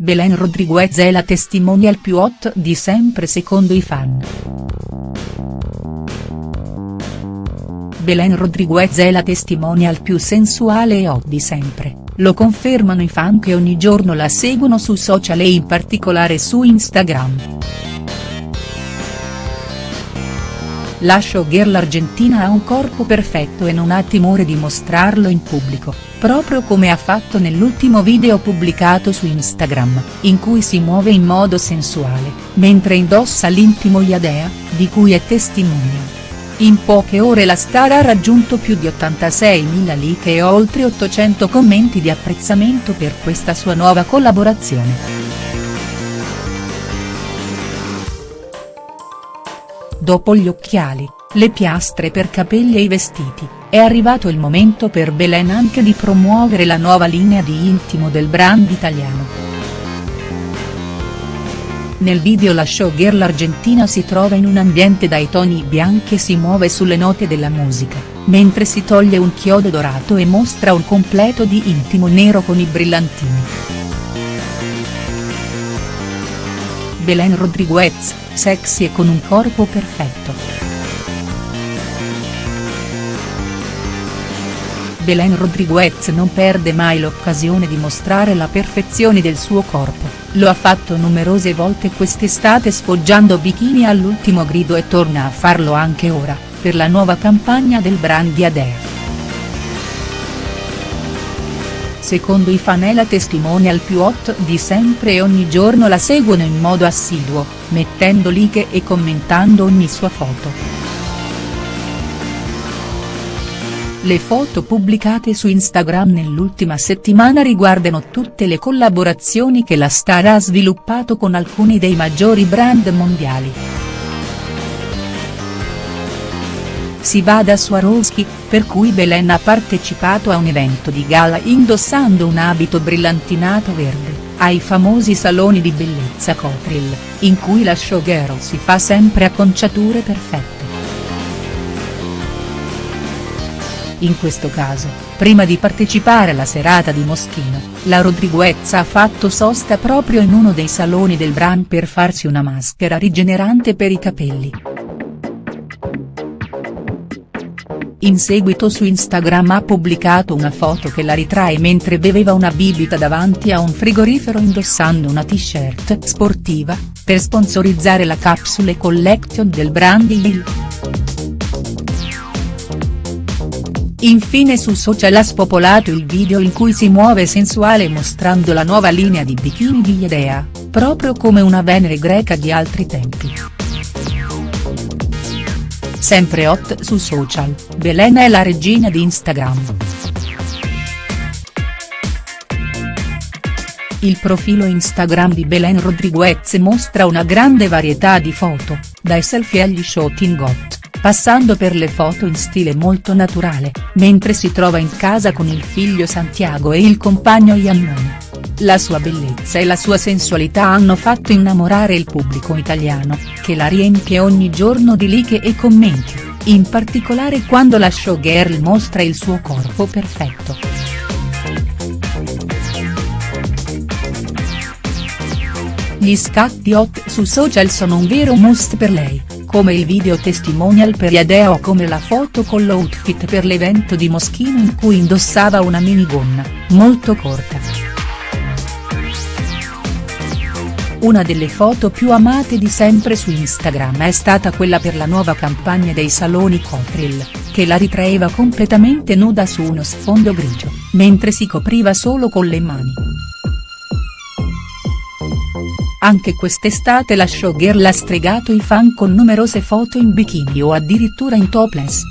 Belen Rodriguez è la testimonial più hot di sempre secondo i fan. Belen Rodriguez è la testimonial più sensuale e hot di sempre, lo confermano i fan che ogni giorno la seguono su social e in particolare su Instagram. La showgirl argentina ha un corpo perfetto e non ha timore di mostrarlo in pubblico, proprio come ha fatto nell'ultimo video pubblicato su Instagram, in cui si muove in modo sensuale, mentre indossa l'intimo Iadea, di cui è testimonia. In poche ore la star ha raggiunto più di 86.000 like e oltre 800 commenti di apprezzamento per questa sua nuova collaborazione. Dopo gli occhiali, le piastre per capelli e i vestiti, è arrivato il momento per Belen anche di promuovere la nuova linea di intimo del brand italiano. Nel video la showgirl argentina si trova in un ambiente dai toni bianchi e si muove sulle note della musica, mentre si toglie un chiodo dorato e mostra un completo di intimo nero con i brillantini. Belen Rodriguez, sexy e con un corpo perfetto. Belen Rodriguez non perde mai l'occasione di mostrare la perfezione del suo corpo, lo ha fatto numerose volte quest'estate sfoggiando bikini all'ultimo grido e torna a farlo anche ora, per la nuova campagna del brand di secondo i fan è la testimonial più hot di sempre e ogni giorno la seguono in modo assiduo, mettendo like e commentando ogni sua foto. Le foto pubblicate su Instagram nell'ultima settimana riguardano tutte le collaborazioni che la star ha sviluppato con alcuni dei maggiori brand mondiali. Si va da Swarovski, per cui Belen ha partecipato a un evento di gala indossando un abito brillantinato verde, ai famosi saloni di bellezza Cotril, in cui la showgirl si fa sempre acconciature perfette. In questo caso, prima di partecipare alla serata di Moschino, la Rodriguez ha fatto sosta proprio in uno dei saloni del brand per farsi una maschera rigenerante per i capelli. In seguito su Instagram ha pubblicato una foto che la ritrae mentre beveva una bibita davanti a un frigorifero indossando una t-shirt sportiva, per sponsorizzare la capsule collection del brand Hill. Infine su social ha spopolato il video in cui si muove sensuale mostrando la nuova linea di bikini di Yedea, proprio come una Venere greca di altri tempi. Sempre hot su social, Belen è la regina di Instagram. Il profilo Instagram di Belen Rodriguez mostra una grande varietà di foto, dai selfie agli shooting hot, passando per le foto in stile molto naturale, mentre si trova in casa con il figlio Santiago e il compagno Iannone. La sua bellezza e la sua sensualità hanno fatto innamorare il pubblico italiano, che la riempie ogni giorno di like e commenti, in particolare quando la showgirl mostra il suo corpo perfetto. Gli scatti hot su social sono un vero must per lei, come il video testimonial per Iadea o come la foto con l'outfit per l'evento di Moschino in cui indossava una minigonna, molto corta. Una delle foto più amate di sempre su Instagram è stata quella per la nuova campagna dei saloni Cotril, che la ritraeva completamente nuda su uno sfondo grigio, mentre si copriva solo con le mani. Anche quest'estate la showgirl ha stregato i fan con numerose foto in bikini o addirittura in topless.